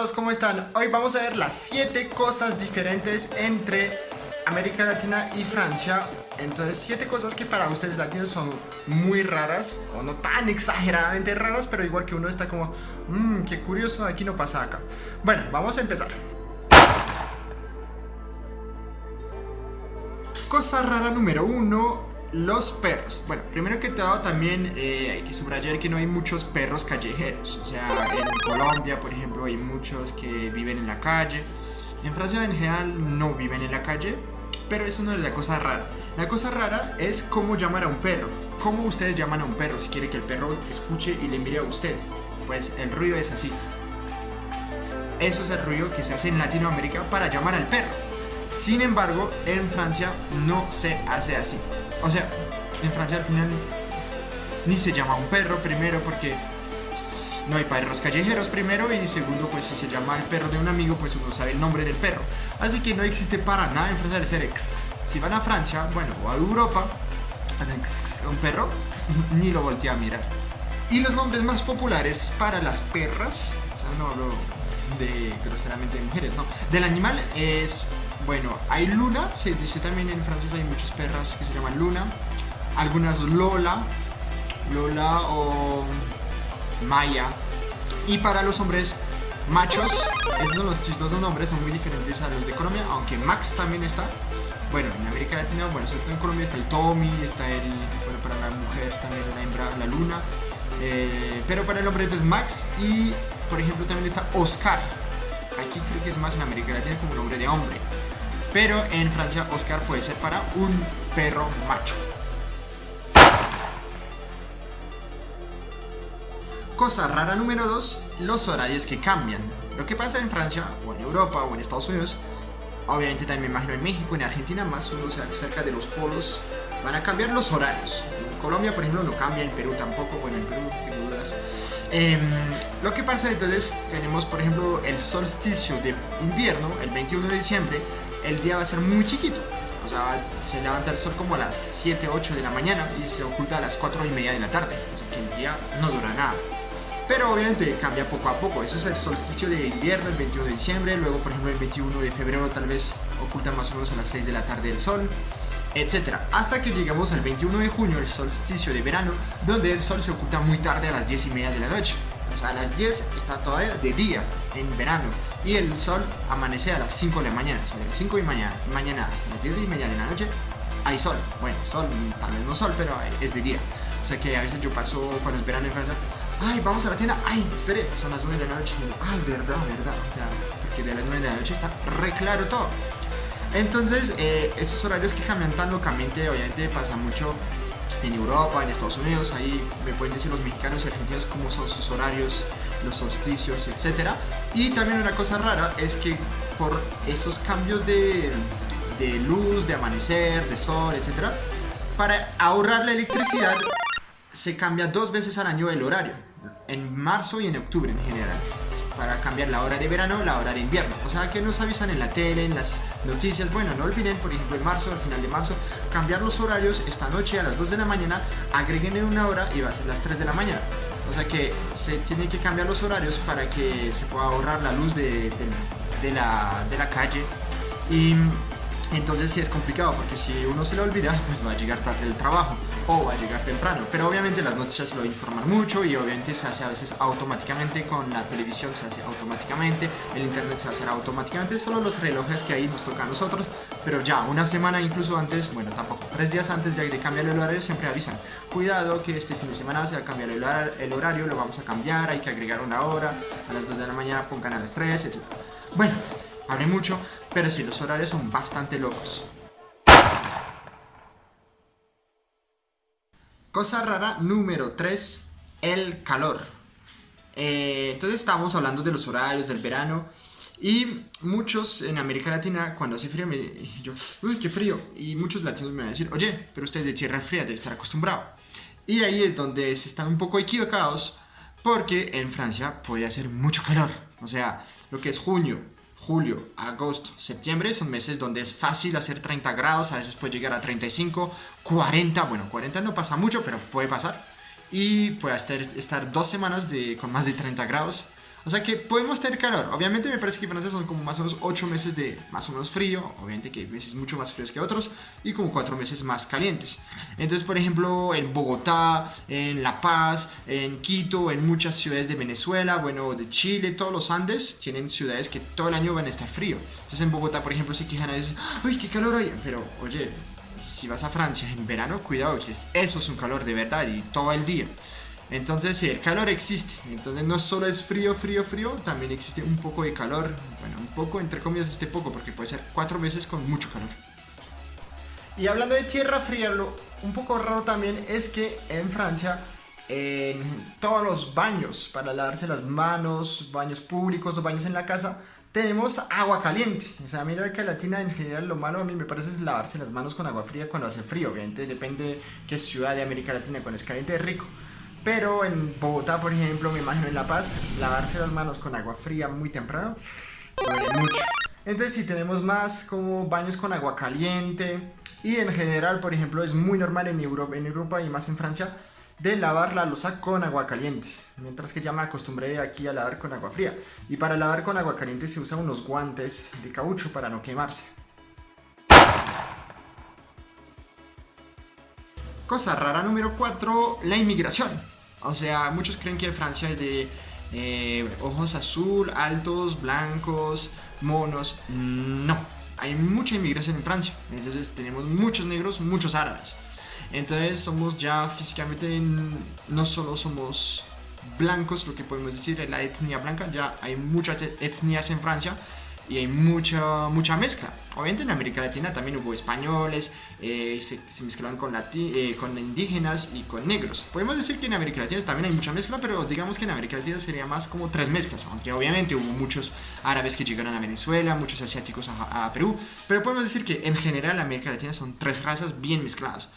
todos, ¿cómo están? Hoy vamos a ver las 7 cosas diferentes entre América Latina y Francia. Entonces, 7 cosas que para ustedes latinos son muy raras, o no tan exageradamente raras, pero igual que uno está como, mmm, qué curioso, aquí no pasa acá. Bueno, vamos a empezar. Cosa rara número 1, los perros. Bueno, primero que todo también eh, hay que subrayar que no hay muchos perros callejeros. O sea, en Colombia, por ejemplo, hay muchos que viven en la calle. En Francia en general no viven en la calle, pero eso no es la cosa rara. La cosa rara es cómo llamar a un perro. ¿Cómo ustedes llaman a un perro si quiere que el perro escuche y le mire a usted? Pues el ruido es así. Eso es el ruido que se hace en Latinoamérica para llamar al perro. Sin embargo, en Francia no se hace así. O sea, en Francia al final ni se llama un perro primero porque no hay perros callejeros primero y segundo pues si se llama el perro de un amigo pues uno sabe el nombre del perro. Así que no existe para nada en Francia el ser Si van a Francia, bueno, o a Europa, hacen un perro, ni lo voltea a mirar. Y los nombres más populares para las perras, o sea, no hablo de groseramente de mujeres, no, del animal es bueno, hay Luna, se dice también en francés hay muchas perras que se llaman Luna. Algunas Lola, Lola o Maya. Y para los hombres machos, esos son los chistosos nombres, son muy diferentes a los de Colombia, aunque Max también está. Bueno, en América Latina, bueno, sobre todo en Colombia está el Tommy, está el, bueno, para la mujer también la hembra, la Luna. Eh, pero para el hombre entonces Max y, por ejemplo, también está Oscar. Aquí creo que es más en América Latina como nombre de hombre. Pero en Francia Oscar puede ser para un perro macho. Cosa rara número 2, los horarios que cambian. Lo que pasa en Francia, o en Europa, o en Estados Unidos, obviamente también me imagino en México, en Argentina, más uno cerca de los polos, van a cambiar los horarios. En Colombia, por ejemplo, no cambia, en Perú tampoco, bueno, en Perú tengo dudas. Em, lo que pasa entonces, tenemos por ejemplo el solsticio de invierno, el 21 de diciembre, el día va a ser muy chiquito. O sea, se levanta el sol como a las 7, 8 de la mañana y se oculta a las 4 y media de la tarde. O sea que el día no dura nada. Pero obviamente cambia poco a poco. Eso es el solsticio de invierno, el 21 de diciembre. Luego, por ejemplo, el 21 de febrero tal vez oculta más o menos a las 6 de la tarde el sol. Etcétera. Hasta que llegamos al 21 de junio, el solsticio de verano, donde el sol se oculta muy tarde a las 10 y media de la noche. O sea, a las 10 está todavía de día, en verano. Y el sol amanece a las 5 de la mañana. De las 5 de mañana, mañana hasta las 10 y media de la noche hay sol. Bueno, sol, tal vez no sol, pero es de día. O sea que a veces yo paso cuando es verano en Francia. Ay, vamos a la tienda. Ay, espere, son las 9 de la noche. Ay, verdad, verdad. O sea, porque de las 9 de la noche está re claro todo. Entonces, eh, esos horarios que cambian tan locamente, obviamente pasa mucho en Europa, en Estados Unidos, ahí me pueden decir los mexicanos y argentinos cómo son sus horarios, los solsticios, etc. Y también una cosa rara es que por esos cambios de, de luz, de amanecer, de sol, etc., para ahorrar la electricidad se cambia dos veces al año el horario, en marzo y en octubre en general para cambiar la hora de verano, la hora de invierno. O sea, que nos avisan en la tele, en las noticias. Bueno, no olviden, por ejemplo, en marzo, al final de marzo, cambiar los horarios esta noche a las 2 de la mañana, agreguen en una hora y va a ser las 3 de la mañana. O sea que se tiene que cambiar los horarios para que se pueda ahorrar la luz de, de, la, de la calle. Y entonces sí es complicado porque si uno se lo olvida, pues va a llegar tarde el trabajo o va a llegar temprano. Pero obviamente las noticias lo informan mucho y obviamente se hace a veces automáticamente con la televisión, se hace automáticamente, el internet se hace automáticamente, solo los relojes que ahí nos toca a nosotros. Pero ya una semana incluso antes, bueno tampoco, tres días antes ya de cambiar el horario siempre avisan. Cuidado que este fin de semana se va a cambiar el horario, lo vamos a cambiar, hay que agregar una hora, a las 2 de la mañana pongan a las 3, etc. Bueno, hablé mucho, pero sí, los horarios son bastante locos. Cosa rara número 3, el calor. Eh, entonces estábamos hablando de los horarios del verano y muchos en América Latina cuando hace frío me yo, uy, qué frío. Y muchos latinos me van a decir, oye, pero usted es de tierra fría, debe estar acostumbrado. Y ahí es donde se están un poco equivocados porque en Francia puede hacer mucho calor. O sea, lo que es junio, julio, agosto, septiembre son meses donde es fácil hacer 30 grados, a veces puede llegar a 35, 40, bueno, 40 no pasa mucho, pero puede pasar. Y puede estar, dos semanas con más de 30 grados. O sea que podemos tener calor. Obviamente me parece que Francia son como más o menos 8 meses de más o menos frío. Obviamente que hay meses mucho más fríos que otros. Y como 4 meses más calientes. Entonces, por ejemplo, en Bogotá, en La Paz, en Quito, en muchas ciudades de Venezuela, bueno, de Chile, todos los Andes tienen ciudades que todo el año van a estar frío. Entonces en Bogotá, por ejemplo, se quejan a veces, ¡ay, qué calor hay! Pero, oye, si vas a Francia en verano, cuidado, que eso es un calor de verdad y todo el día. Entonces, el calor existe. Entonces, no solo es frío, frío, frío, también existe un poco de calor. Bueno, un poco, entre comillas, este poco, porque puede ser cuatro meses con mucho calor. Y hablando de tierra fría, lo un poco raro también es que en Francia, en todos los baños, para lavarse las manos, baños públicos o baños en la casa, tenemos agua caliente. O sea, mira que Latina en general lo malo a mí me parece es lavarse las manos con agua fría cuando hace frío. Obviamente depende qué ciudad de América Latina cuando es caliente es rico. Pero en Bogotá, por ejemplo, me imagino en La Paz, lavarse las manos con agua fría muy temprano duele mucho. Entonces, si tenemos más como baños con agua caliente y en general, por ejemplo, es muy normal en Europa, en Europa y más en Francia de lavar la losa con agua caliente, mientras que ya me acostumbré aquí a lavar con agua fría. Y para lavar con agua caliente se usan unos guantes de caucho para no quemarse. Cosa rara número 4, la inmigración. O sea, muchos creen que Francia es de eh, ojos azul, altos, blancos, monos. No, hay mucha inmigración en Francia. Entonces tenemos muchos negros, muchos árabes. Entonces somos ya físicamente, no solo somos blancos, lo que podemos decir, la etnia blanca, ya hay muchas etnias en Francia y hay mucha, mucha mezcla. Obviamente en América Latina también hubo españoles, eh, se, mezclaron con, eh, con indígenas y con negros. Podemos decir que en América Latina también hay mucha mezcla, pero digamos que en América Latina sería más como tres mezclas, aunque obviamente hubo muchos árabes que llegaron a Venezuela, muchos asiáticos a, a Perú, pero podemos decir que en general América Latina son tres razas bien mezcladas.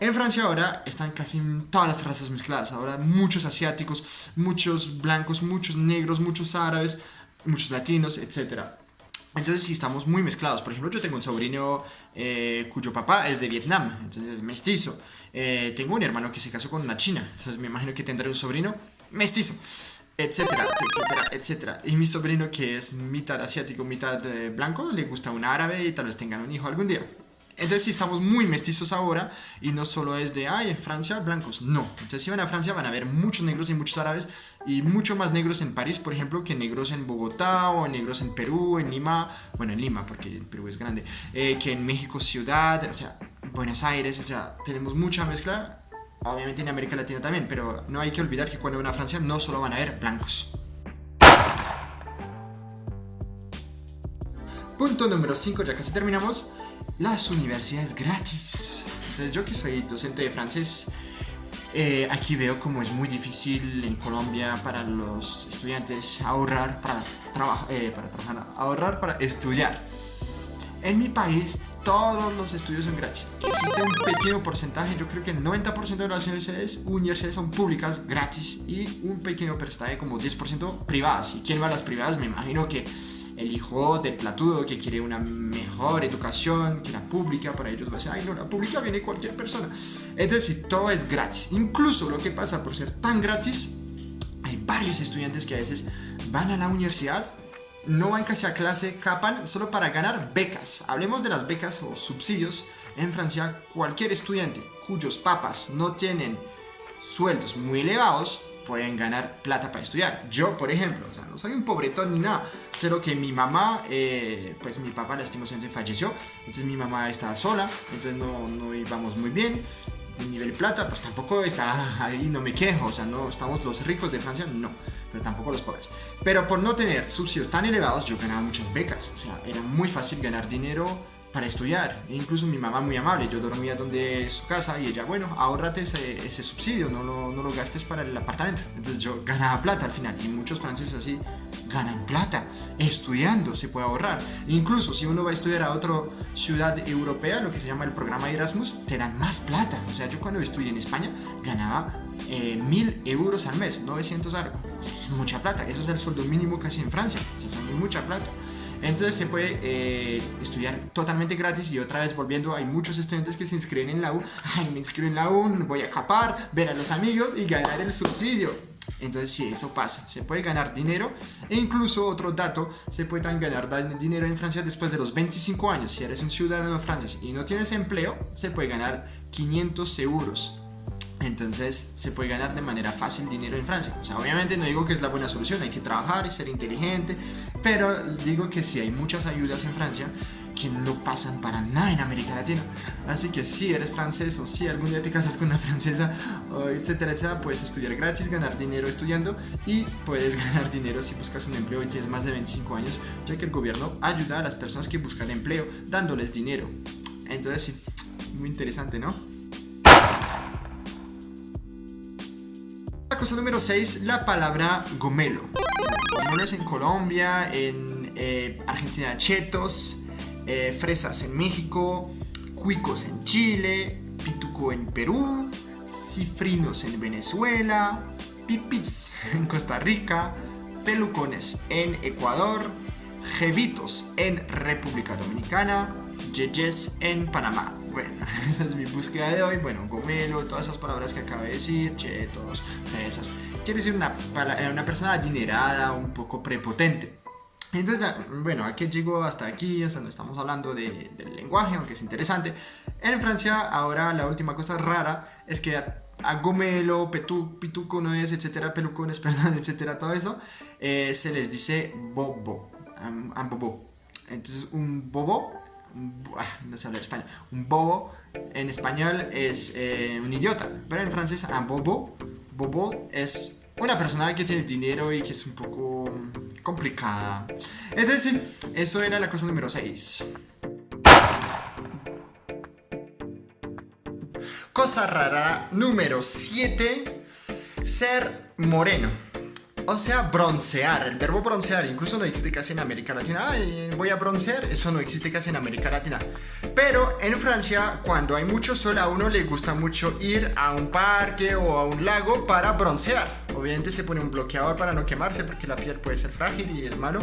En Francia ahora están casi todas las razas mezcladas. Ahora muchos asiáticos, muchos blancos, muchos negros, muchos árabes, muchos latinos, etcétera. Entonces sí estamos muy mezclados. Por ejemplo, yo tengo un sobrino eh, cuyo papá es de Vietnam, entonces es mestizo. Eh, tengo un hermano que se casó con una china, entonces me imagino que tendré un sobrino mestizo, etcétera, etcétera, etcétera. Y mi sobrino que es mitad asiático, mitad eh, blanco, le gusta un árabe y tal vez tengan un hijo algún día. Entonces, si estamos muy mestizos ahora, y no solo es de, ay, en Francia, blancos, no. Entonces, si van a Francia, van a ver muchos negros y muchos árabes, y mucho más negros en París, por ejemplo, que negros en Bogotá, o negros en Perú, en Lima, bueno, en Lima, porque Perú es grande, eh, que en México Ciudad, o sea, Buenos Aires, o sea, tenemos mucha mezcla. Obviamente en América Latina también, pero no hay que olvidar que cuando van a Francia no solo van a ver blancos. Punto número 5, ya casi terminamos las universidades gratis. Entonces yo que soy docente de francés, eh, aquí veo como es muy difícil en Colombia para los estudiantes ahorrar para, trabajar, eh, para trabajar, ahorrar para estudiar. En mi país todos los estudios son gratis. Existe un pequeño porcentaje, yo creo que el 90% de las universidades, universidades son públicas, gratis, y un pequeño porcentaje como 10% privadas. ¿Y quién va a las privadas? Me imagino que el hijo del platudo que quiere una mejor educación que la pública, para ellos va a ser, ay no, la pública viene cualquier persona. Entonces, si todo es gratis, incluso lo que pasa por ser tan gratis, hay varios estudiantes que a veces van a la universidad, no van casi a clase, capan solo para ganar becas. Hablemos de las becas o subsidios. En Francia, cualquier estudiante cuyos papas no tienen sueldos muy elevados pueden ganar plata para estudiar. Yo, por ejemplo, o sea, no soy un pobretón ni nada, pero que mi mamá, eh, pues mi papá lastimosamente falleció, entonces mi mamá estaba sola, entonces no, no íbamos muy bien. El nivel plata, pues tampoco está ahí, no me quejo, o sea, no estamos los ricos de Francia, no, pero tampoco los pobres. Pero por no tener subsidios tan elevados, yo ganaba muchas becas, o sea, era muy fácil ganar dinero para estudiar. E incluso mi mamá muy amable, yo dormía donde su casa y ella, bueno, ahórrate ese, subsidio, no lo, gastes para el apartamento. Entonces yo ganaba plata al final y muchos franceses así ganan plata. Estudiando se puede ahorrar. Incluso si uno va a estudiar a otra ciudad europea, lo que se llama el programa Erasmus, te dan más plata. O sea, yo cuando estudié en España ganaba eh, mil euros al mes, 900 algo. Es mucha plata. Eso es el sueldo mínimo casi en Francia. Es mucha plata. Entonces se puede eh, estudiar totalmente gratis y otra vez volviendo, hay muchos estudiantes que se inscriben en la U, ay, me inscribo en la U, voy a capar, ver a los amigos y ganar el subsidio. Entonces sí, eso pasa. Se puede ganar dinero e incluso otro dato, se puede ganar dinero en Francia después de los 25 años. Si eres un ciudadano francés y no tienes empleo, se puede ganar 500 euros. Entonces se puede ganar de manera fácil dinero en Francia. O sea, obviamente no digo que es la buena solución, hay que trabajar y ser inteligente, pero digo que sí hay muchas ayudas en Francia que no pasan para nada en América Latina. Así que si eres francés o si algún día te casas con una francesa, etcétera, etcétera, puedes estudiar gratis, ganar dinero estudiando y puedes ganar dinero si buscas un empleo y tienes más de 25 años, ya que el gobierno ayuda a las personas que buscan empleo dándoles dinero. Entonces sí, muy interesante, ¿no? Cosa número 6, la palabra gomelo. Gomelo es en Colombia, en eh, Argentina chetos, eh, fresas en México, cuicos en Chile, pituco en Perú, cifrinos en Venezuela, pipis en Costa Rica, pelucones en Ecuador, jevitos en República Dominicana, yeyes en Panamá. Bueno, esa es mi búsqueda de hoy. Bueno, gomelo, todas esas palabras que acabo de decir, chetos, fresas. Quiere decir una, una persona adinerada, un poco prepotente. Entonces, ah, bueno, aquí llego hasta aquí, hasta donde estamos hablando de, del lenguaje, aunque es interesante. En Francia, ahora la última cosa rara es que a, gomelo, petú, pituco, no es, etcétera, pelucones, perdón, etcétera, todo eso, eh, se les dice bobo, un bobo. Entonces, un bobo, no sé hablar español, un bobo en español es eh, un idiota, pero en francés, un bobo, bobo es una persona que tiene dinero y que es un poco complicada. Entonces, eso era la cosa número 6. Cosa rara número 7. Ser moreno. O sea, broncear. El verbo broncear incluso no existe casi en América Latina. Ay, voy a broncear. Eso no existe casi en América Latina. Pero en Francia, cuando hay mucho sol, a uno le gusta mucho ir a un parque o a un lago para broncear. Obviamente se pone un bloqueador para no quemarse porque la piel puede ser frágil y es malo.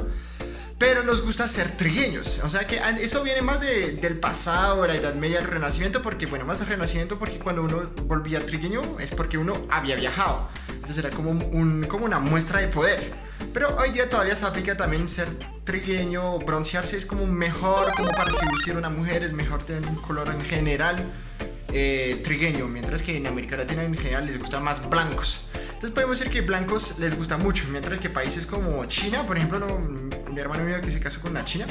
Pero nos gusta ser trigueños. O sea que eso viene más del pasado, de la Edad Media, el Renacimiento, porque, bueno, más del Renacimiento, porque cuando uno volvía trigueño es porque uno había viajado. Entonces era como, un, como una muestra de poder. Pero hoy día todavía se aplica también ser trigueño, broncearse es como mejor, como para seducir a una mujer, es mejor tener un color en general eh, trigueño, mientras que en América Latina en general les gusta más blancos. Entonces podemos decir que blancos les gusta mucho, mientras que países como China, por ejemplo, mi hermano mío que se casó con una china,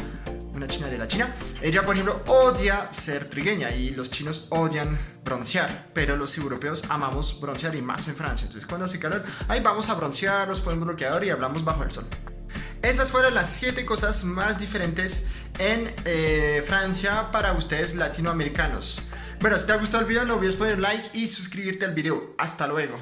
una china de la China, ella por ejemplo odia ser trigueña y los chinos odian broncear, pero los europeos amamos broncear y más en Francia. Entonces cuando hace calor, ahí vamos a broncear, nos ponemos bloqueador y hablamos bajo el sol. Esas fueron las 7 cosas más diferentes en eh, Francia para ustedes latinoamericanos. Bueno, si te ha gustado el video no olvides poner like y suscribirte al video. Hasta luego.